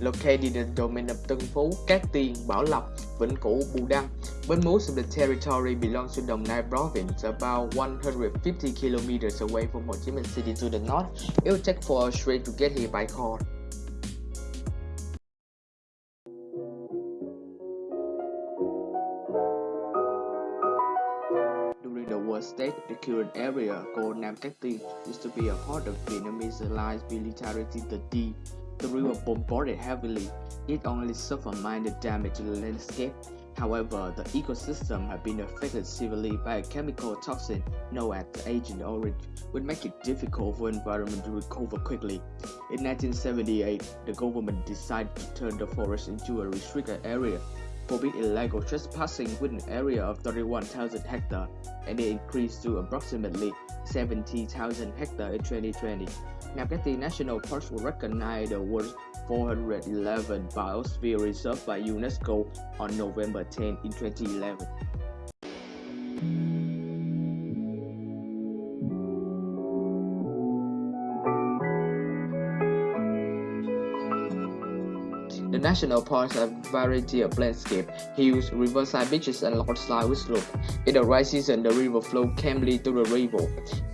located in the domain of Tân Phú, Cát Tiên, Bảo Lộc, Vĩnh Cửu, Bù Đăng, but most of the territory belongs to Đồng Nai province, about 150 kilometers away from Ho Chi Minh City to the north. It will take 4 hours to get here by car. During the war state, the current area called Nam Cát Tiên used to be a part of Vietnamese Allied military the D. The river bombarded heavily. It only suffered minor damage to the landscape. However, the ecosystem had been affected severely by a chemical toxin known as the Agent Orange, which makes it difficult for the environment to recover quickly. In 1978, the government decided to turn the forest into a restricted area forbid illegal trespassing within an area of 31,000 hectares, and it increased to approximately 70,000 hectares in 2020. Nam National Park was recognized the world's 411 Biosphere Reserve by UNESCO on November 10 in 2011. The national park has a variety of landscape, hills, riverside beaches, and large with slope. In the dry season, the river flows calmly to the river.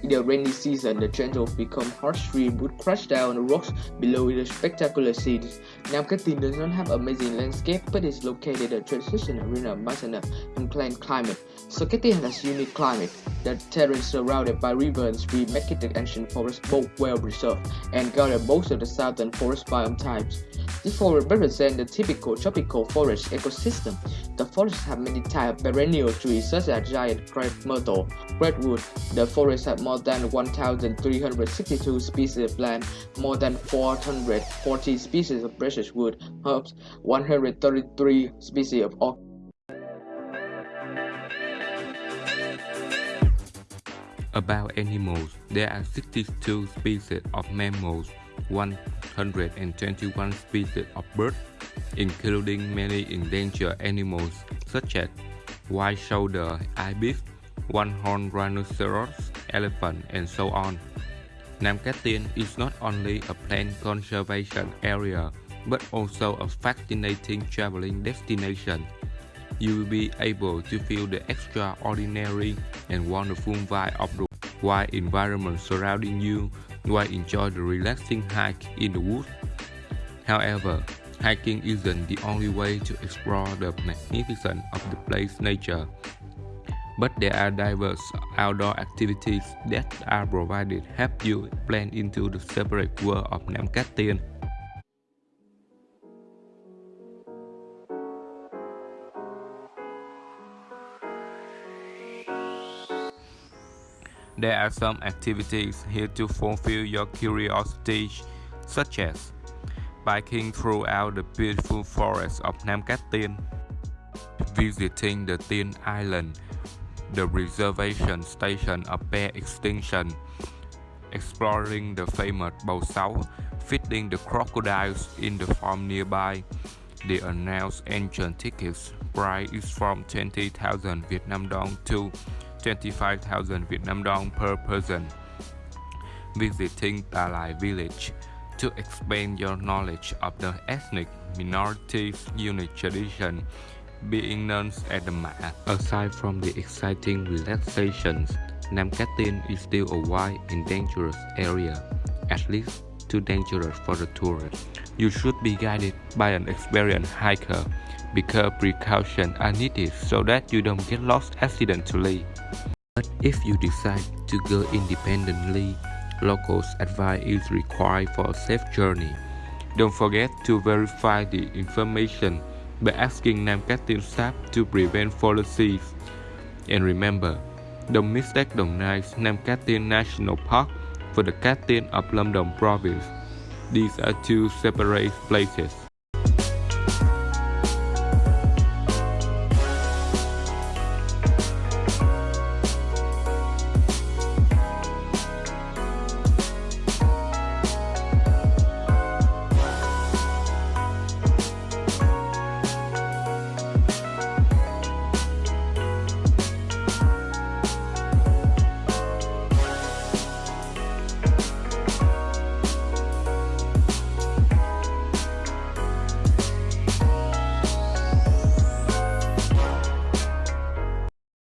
In the rainy season, the gentle become harsh stream would crash down the rocks below in a spectacular scene. Nam does not have amazing landscape, but is located in a transitional arena mountainous and plain climate. So Cát Tiên has unique climate. The terrain surrounded by river and stream make it the ancient forest both well preserved and gather most of the southern forest biome types. This forest represents the typical tropical forest ecosystem. The forest have many types of perennial trees such as giant crepe myrtle, redwood. The forest has more than 1,362 species of plant, more than 440 species of precious wood, herbs, 133 species of orchids. About animals, there are 62 species of mammals, 121 species of birds, including many endangered animals such as white-shouldered ibis, one-horned rhinoceros, elephant, and so on. Nam Cát Tiên is not only a plant conservation area, but also a fascinating traveling destination. You will be able to feel the extraordinary and wonderful vibe of the wild environment surrounding you while enjoy the relaxing hike in the woods. However, hiking isn't the only way to explore the magnificence of the place's nature. But there are diverse outdoor activities that are provided help you blend into the separate world of Nam Cát Tiên. There are some activities here to fulfill your curiosity, such as biking throughout the beautiful forest of Nam Cát Tiên, visiting the Tiên Island, the reservation station of bear extinction, exploring the famous Bầu Sáu, feeding the crocodiles in the farm nearby. The announced entrance tickets price is from 20,000 Vietnam dong to 25,000 Vietnam dong per person. Visiting Ta Lai village to expand your knowledge of the ethnic minorities' unique tradition being known as the Ma. Aside from the exciting relaxations, Nam Tiên is still a wild and dangerous area, at least too dangerous for the tourist. You should be guided by an experienced hiker because precautions are needed so that you don't get lost accidentally. But if you decide to go independently, locals' advice is required for a safe journey. Don't forget to verify the information by asking Nam Cát Tiên staff to prevent fallacies. And remember, don't mistake Dong Nai's Nam Cát Tiên National Park for the Tiên of Đồng province. These are two separate places.